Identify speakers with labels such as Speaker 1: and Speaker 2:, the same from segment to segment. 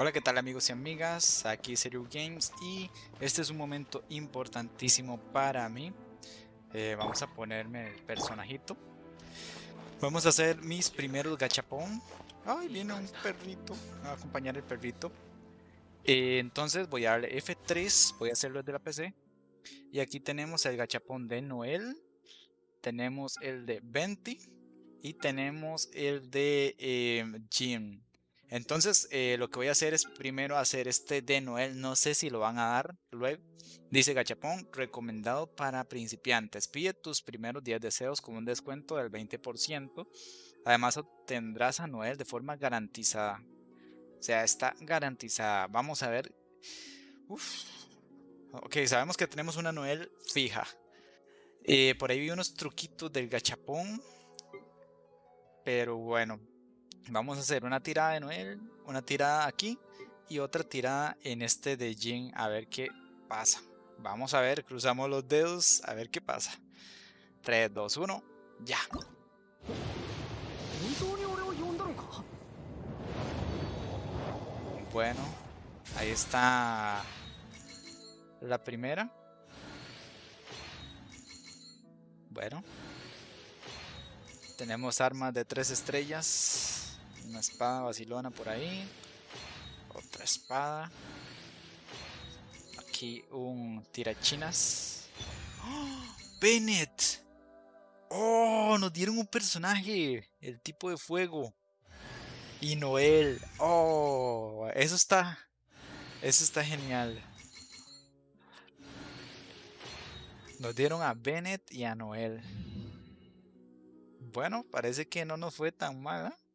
Speaker 1: Hola, ¿qué tal amigos y amigas? Aquí Serio Games y este es un momento importantísimo para mí. Eh, vamos a ponerme el personajito. Vamos a hacer mis primeros gachapón. Ay, viene un perrito a acompañar el perrito. Eh, entonces voy a darle F3, voy a hacerlo desde la PC. Y aquí tenemos el gachapón de Noel. Tenemos el de Venti. Y tenemos el de eh, Jim. Entonces, eh, lo que voy a hacer es primero hacer este de Noel. No sé si lo van a dar luego. Dice Gachapón, recomendado para principiantes. Pide tus primeros 10 deseos con un descuento del 20%. Además, obtendrás a Noel de forma garantizada. O sea, está garantizada. Vamos a ver. Uf. Ok, sabemos que tenemos una Noel fija. Eh, por ahí vi unos truquitos del gachapón. Pero bueno, Vamos a hacer una tirada de Noel, una tirada aquí y otra tirada en este de Jin a ver qué pasa. Vamos a ver, cruzamos los dedos a ver qué pasa. 3, 2, 1, ya. Bueno, ahí está la primera. Bueno. Tenemos armas de tres estrellas. Una espada vacilona por ahí. Otra espada. Aquí un tirachinas. ¡Bennett! ¡Oh! Nos dieron un personaje. El tipo de fuego. Y Noel. ¡Oh! Eso está... Eso está genial. Nos dieron a Bennett y a Noel. Bueno, parece que no nos fue tan mal, ¿eh?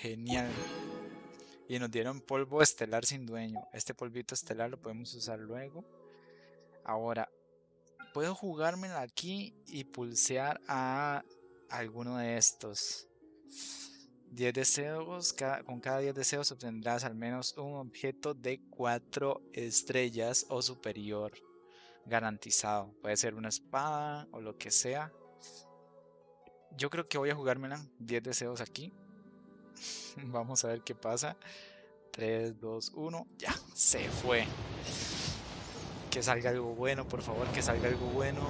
Speaker 1: Genial. Y nos dieron polvo estelar sin dueño. Este polvito estelar lo podemos usar luego. Ahora, puedo jugármela aquí y pulsear a alguno de estos. 10 deseos, con cada 10 deseos obtendrás al menos un objeto de 4 estrellas o superior garantizado. Puede ser una espada o lo que sea. Yo creo que voy a jugármela 10 deseos aquí. Vamos a ver qué pasa. 3, 2, 1. Ya, se fue. Que salga algo bueno, por favor, que salga algo bueno.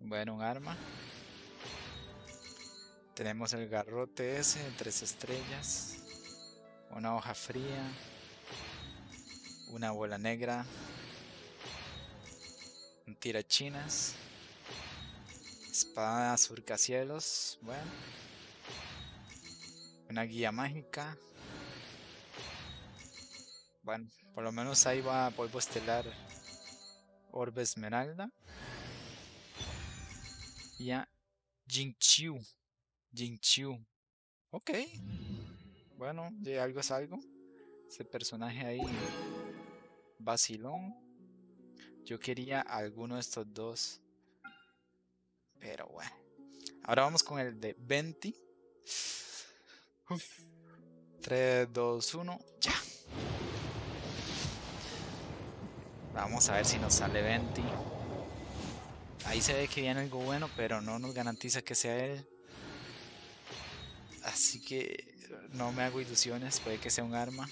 Speaker 1: Bueno, un arma. Tenemos el garrote ese, tres estrellas. Una hoja fría. Una bola negra. Un tirachinas. Espada surcacielos. Bueno. Una guía mágica. Bueno, por lo menos ahí va polvo estelar. Orbe esmeralda. Y a Jinchu. Jinchu. Ok. Bueno, de algo es algo. Ese personaje ahí. Vacilón. Yo quería alguno de estos dos. Pero bueno. Ahora vamos con el de 20. 3, 2, 1. Ya. Vamos a ver si nos sale 20. Ahí se ve que viene algo bueno, pero no nos garantiza que sea él. Así que no me hago ilusiones, puede que sea un arma.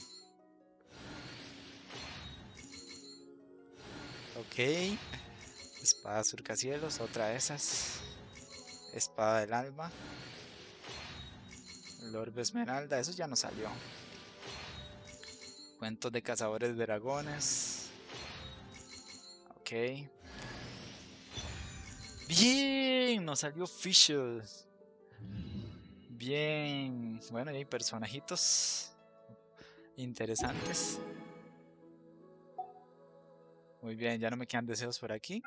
Speaker 1: Ok. Espada surcacielos, otra de esas. Espada del alma. Lorbe esmeralda, eso ya no salió. Cuentos de cazadores de dragones. Ok. Bien, nos salió Fishes. Bien. Bueno, y hay personajitos interesantes. Muy bien, ya no me quedan deseos por aquí.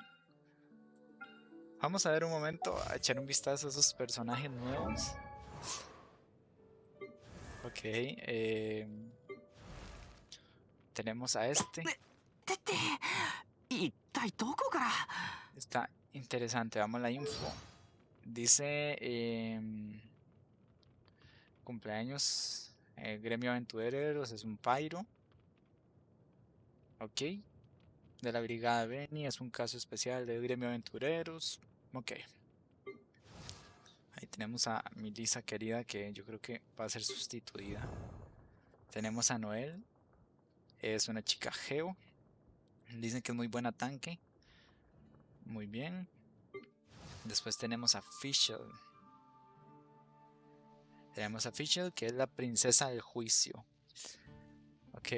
Speaker 1: Vamos a ver un momento, a echar un vistazo a esos personajes nuevos. Ok, eh, tenemos a este. Está interesante, vamos a la info. Dice em, cumpleaños, eh, gremio aventureros, es un pyro. Ok. De la brigada Beni, es un caso especial de gremio aventureros. Ok. Ahí tenemos a mi Lisa querida que yo creo que va a ser sustituida. Tenemos a Noel. Es una chica geo. Dicen que es muy buena tanque. Muy bien. Después tenemos a Fischl. Tenemos a Fischl, que es la princesa del juicio. Ok.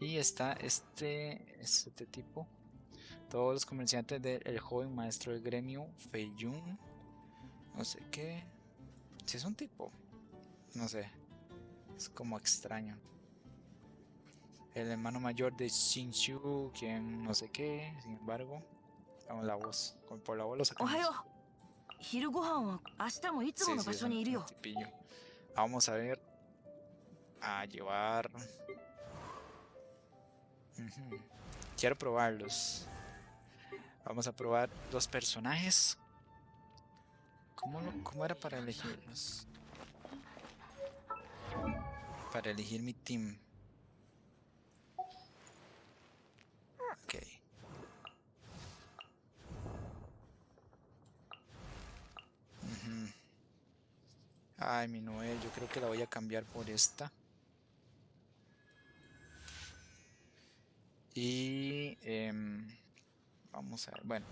Speaker 1: Y está este, este tipo. Todos los comerciantes del joven maestro del gremio, Feiyun. No sé qué. Si es un tipo. No sé. Es como extraño. El hermano mayor de Shinshu, quien no sé qué. Sin embargo, con la voz. Por la voz lo sacamos. Vamos a ver. A llevar. Quiero probarlos. Vamos a probar los personajes. ¿Cómo, ¿Cómo, era para elegirlos? Para elegir mi team. Ok. Ay, mi Noel, yo creo que la voy a cambiar por esta. Y em, vamos a ver, bueno,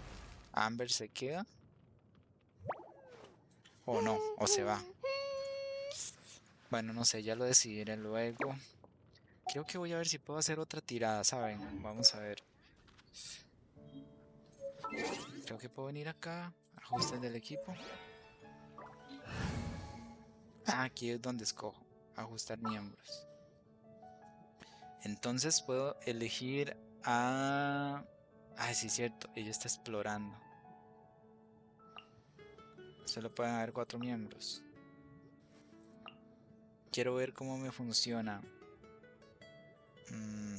Speaker 1: Amber se queda. O no, o se va. Bueno, no sé, ya lo decidiré luego. Creo que voy a ver si puedo hacer otra tirada, ¿saben? Vamos a ver. Creo que puedo venir acá, ajustes del equipo. Ah, aquí es donde escojo, ajustar miembros. Entonces puedo elegir a... Ah, sí, cierto, ella está explorando. Solo pueden haber cuatro miembros. Quiero ver cómo me funciona. Mm,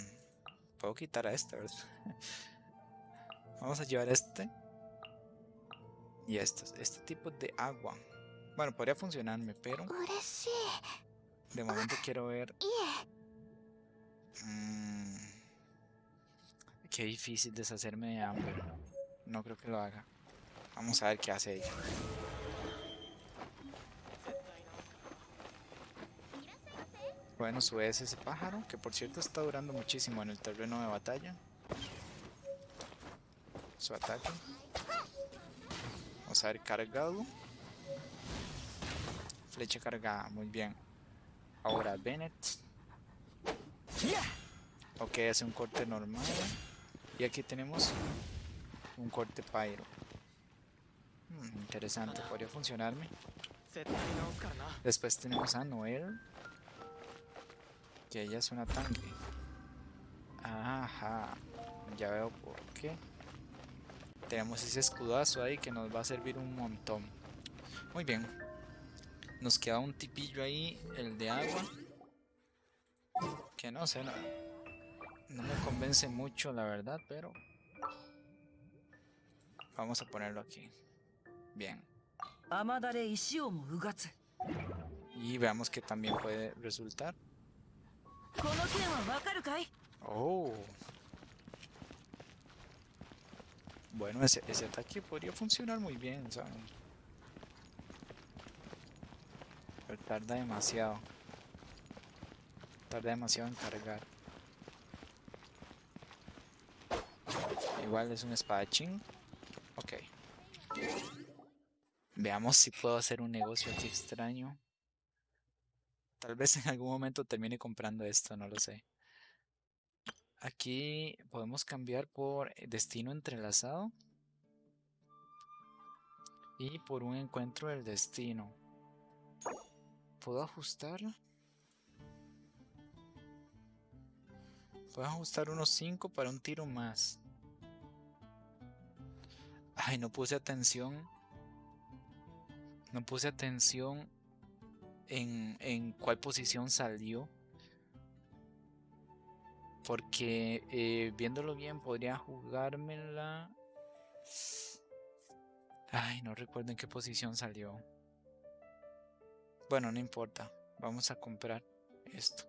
Speaker 1: puedo quitar a este, ¿verdad? Vamos a llevar este. Y este, este tipo de agua. Bueno, podría funcionarme, pero... De momento quiero ver... Mm, qué difícil deshacerme de hambre. No creo que lo haga. Vamos a ver qué hace ella. Bueno, sube ese pájaro, que por cierto está durando muchísimo en el terreno de batalla. Su ataque. Vamos a ver cargado. Flecha cargada, muy bien. Ahora Bennett. Ok, hace un corte normal. Y aquí tenemos un corte pyro. Hmm, interesante, podría funcionarme. Después tenemos a Noel. Que ella es una tanque. Ajá, ya veo por qué. Tenemos ese escudazo ahí que nos va a servir un montón. Muy bien. Nos queda un tipillo ahí, el de agua. Que no sé, no, no me convence mucho la verdad, pero... Vamos a ponerlo aquí. Bien. Y veamos que también puede resultar. Oh. Bueno, ese, ese ataque podría funcionar muy bien, ¿saben? tarda demasiado. Tarda demasiado en cargar. Igual es un espadachín. Ok. Veamos si puedo hacer un negocio aquí extraño. Tal vez en algún momento termine comprando esto, no lo sé. Aquí podemos cambiar por destino entrelazado. Y por un encuentro del destino. ¿Puedo ajustar? Puedo ajustar unos 5 para un tiro más. Ay, no puse atención. No puse atención en, en cuál posición salió. Porque eh, viéndolo bien podría jugármela. Ay, no recuerdo en qué posición salió. Bueno, no importa. Vamos a comprar esto.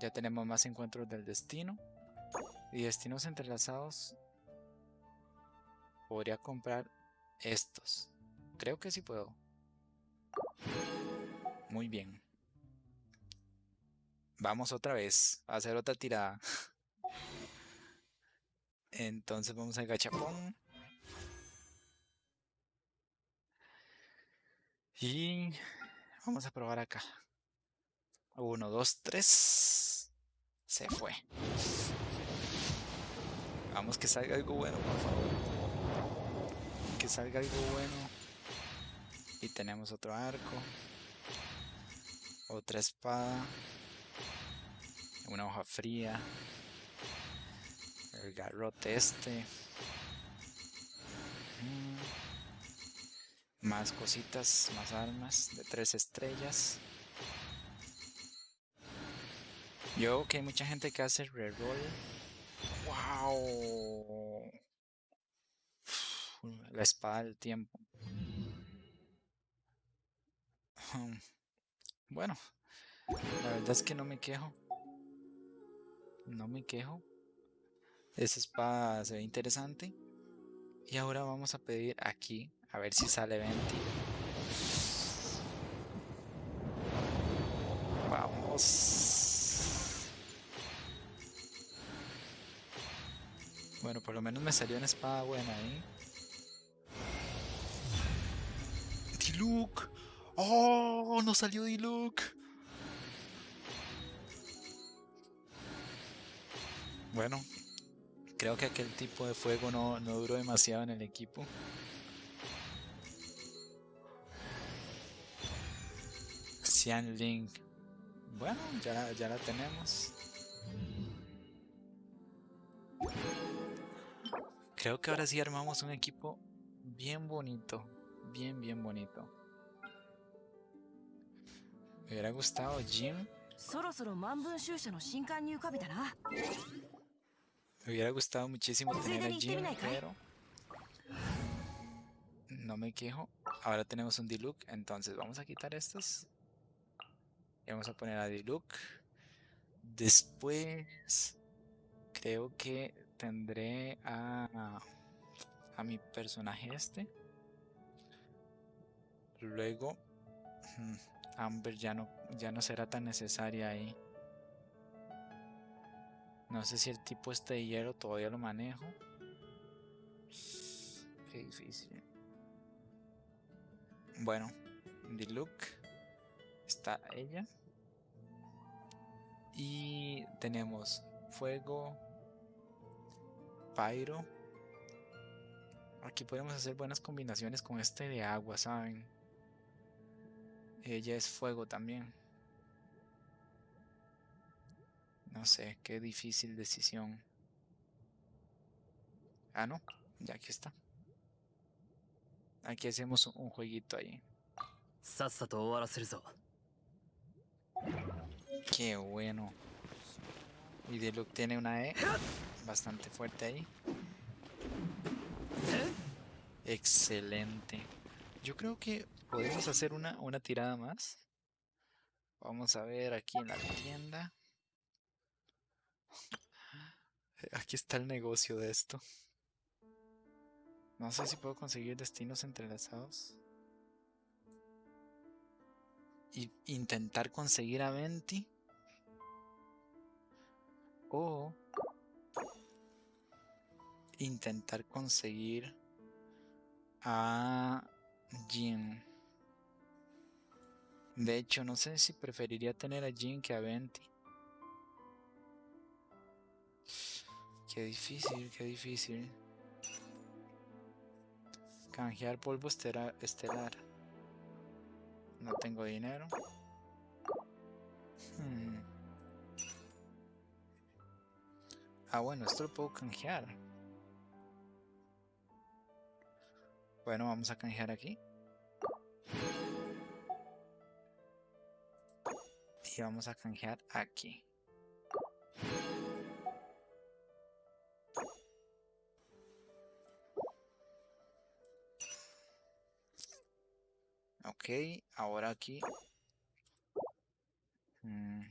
Speaker 1: Ya tenemos más encuentros del destino. Y destinos entrelazados. Podría comprar estos. Creo que sí puedo. Muy bien. Vamos otra vez a hacer otra tirada. Entonces vamos al gachapón. Y vamos a probar acá. Uno, dos, tres. Se fue. Vamos que salga algo bueno, por favor. Salga algo bueno. Y tenemos otro arco. Otra espada. Una hoja fría. El garrote este. Mm. Más cositas, más armas de tres estrellas. Yo que hay mucha gente que hace reroll. ¡Wow! La espada del tiempo. Bueno, la verdad es que no me quejo. No me quejo. Esa espada se ve interesante. Y ahora vamos a pedir aquí, a ver si sale 20. Vamos. Bueno, por lo menos me salió una espada buena ahí. Diluc. ¡Oh! No salió Diluc. Bueno, creo que aquel tipo de fuego no, no duró demasiado en el equipo. Xian Link. Bueno, ya, ya la tenemos. Creo que ahora sí armamos un equipo bien bonito. Bien, bien bonito. Me hubiera gustado Jim. Me hubiera gustado muchísimo tener a Jim, pero no me quejo. Ahora tenemos un Diluc, entonces vamos a quitar estos. Y vamos a poner a Diluc. Después creo que tendré a, a mi personaje este. Luego Amber ya no, ya no será tan necesaria ahí. No sé si el tipo este de hielo todavía lo manejo. Qué difícil. Bueno, Look está ella. Y tenemos fuego, pyro. Aquí podemos hacer buenas combinaciones con este de agua, ¿saben? Ella es fuego también. No sé, qué difícil decisión. Ah, no, ya aquí está. Aquí hacemos un jueguito ahí. Qué bueno. Y Deluxe tiene una E bastante fuerte ahí. Excelente. Yo creo que podemos hacer una, una tirada más. Vamos a ver aquí en la tienda. Aquí está el negocio de esto. No sé si puedo conseguir destinos entrelazados. Y intentar conseguir a Venti. O intentar conseguir a Jin. De hecho, no sé si preferiría tener a Jin que a Venti. Qué difícil, qué difícil. Canjear polvo estelar. No tengo dinero. Hmm. Ah, bueno, esto lo puedo canjear. Bueno, vamos a canjear aquí. Y vamos a canjear aquí. Ok, ahora aquí. Mm.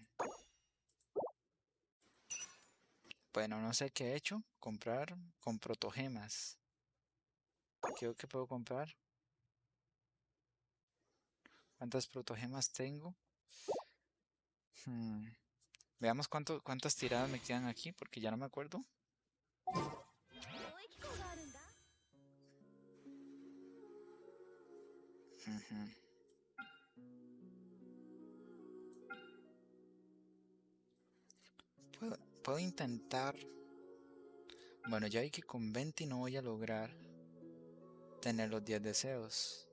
Speaker 1: Bueno, no sé qué he hecho. Comprar con protogemas. Creo que puedo comprar. ¿Cuántas protogemas tengo? Hmm, Veamos cuánto, cuántas tiradas me quedan aquí, porque ya no me acuerdo. Puedo, intentar... Bueno, ya hay que con 20 no voy a lograr tener los 10 deseos.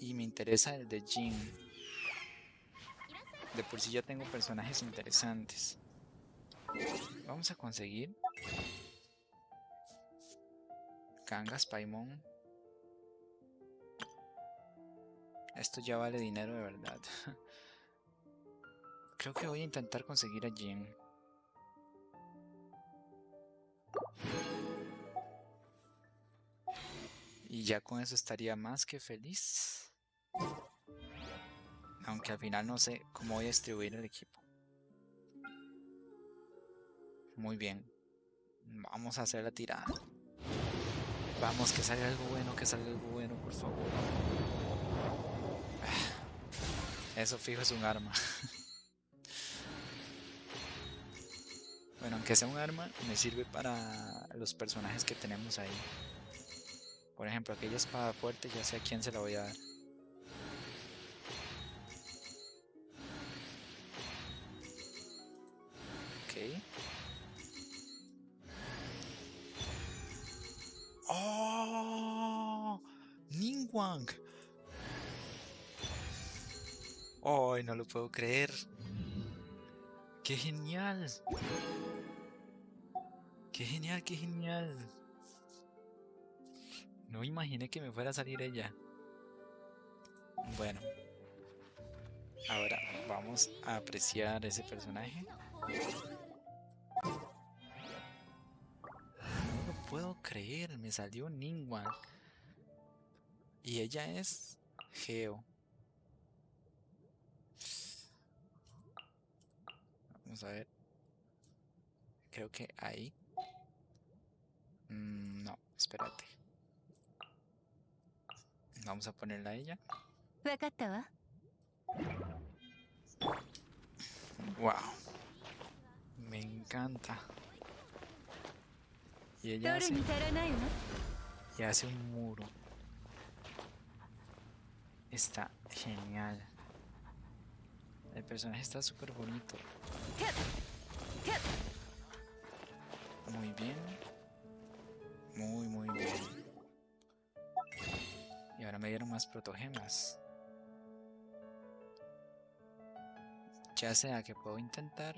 Speaker 1: Y me interesa el de Jin. De por sí ya tengo personajes interesantes. Vamos a conseguir Kangas Paimon. Esto ya vale dinero de verdad. Creo que voy a intentar conseguir a Jin. Y ya con eso estaría más que feliz. Aunque al final no sé cómo voy a distribuir el equipo. Muy bien. Vamos a hacer la tirada. Vamos, que salga algo bueno, que salga algo bueno, por favor. Eso fijo es un arma. bueno, aunque sea un arma, me sirve para los personajes que tenemos ahí. Por ejemplo, aquella espada fuerte, ya sé a quién se la voy a dar. Ok. ¡Oh! Ningwang. ¡Ay, no lo puedo creer! ¡Qué genial! ¡Qué genial, qué genial! No imaginé que me fuera a salir ella. Bueno. Ahora vamos a apreciar ese personaje. No lo puedo creer, me salió Ningwan. Y ella es Geo. Vamos a ver. Creo que ahí. Mm, no, espérate. Vamos a ponerla a ella. Wow. Me encanta. Y ella hace, y hace un muro. Está genial. El personaje está súper bonito. Muy bien. Muy, muy bien. Y ahora me dieron más protogemas. Ya sea que puedo intentar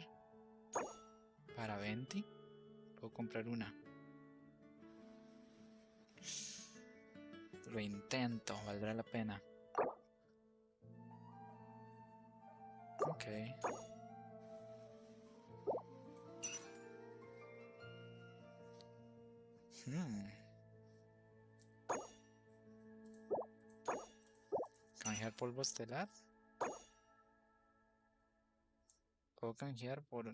Speaker 1: para 20, puedo comprar una. Lo intento, valdrá la pena. Ok. Hmm. Polvo estelar. Puedo canjear por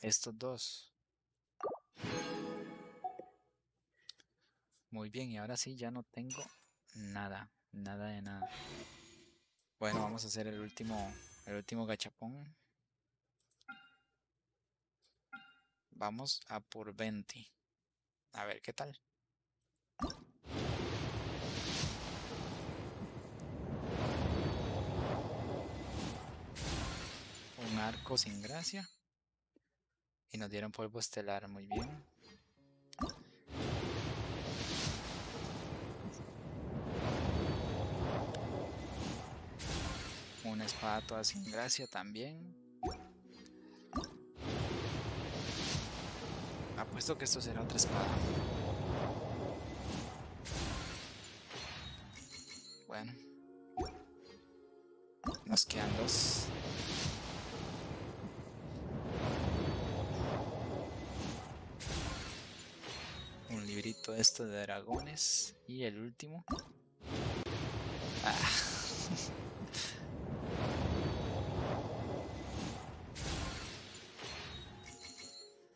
Speaker 1: estos dos. Muy bien, y ahora sí ya no tengo nada, nada de nada. Bueno, vamos a hacer el último, el último gachapón. Vamos a por 20. A ver qué tal. Un arco sin gracia. Y nos dieron polvo estelar, muy bien. Una espada toda sin gracia también. Apuesto que esto será otra espada. Bueno. Nos quedan dos. Librito esto de dragones. Y el último. Ah.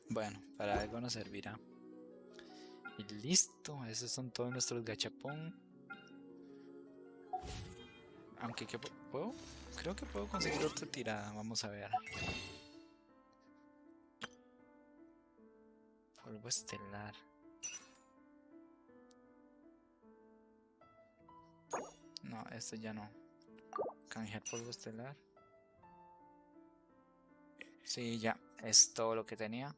Speaker 1: Bueno, para algo nos servirá. Y listo, esos son todos nuestros gachapón. Aunque que puedo, creo que puedo conseguir otra tirada, vamos a ver. Polvo estelar. No, esto ya no. Canjear polvo estelar. Sí, ya, es todo lo que tenía.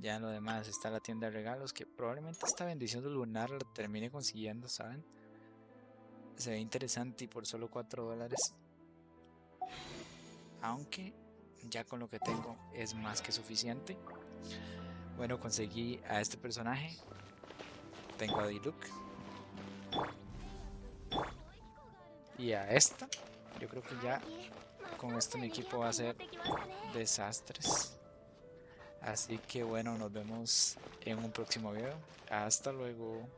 Speaker 1: Ya lo demás está la tienda de regalos, que probablemente esta bendición de lunar la termine consiguiendo, ¿saben? Se ve interesante y por solo 4 dólares. Aunque ya con lo que tengo es más que suficiente. Bueno, conseguí a este personaje. Tengo a Diluc. Y a esta. Yo creo que ya con esto mi equipo va a ser desastres. Así que bueno, nos vemos en un próximo video. Hasta luego.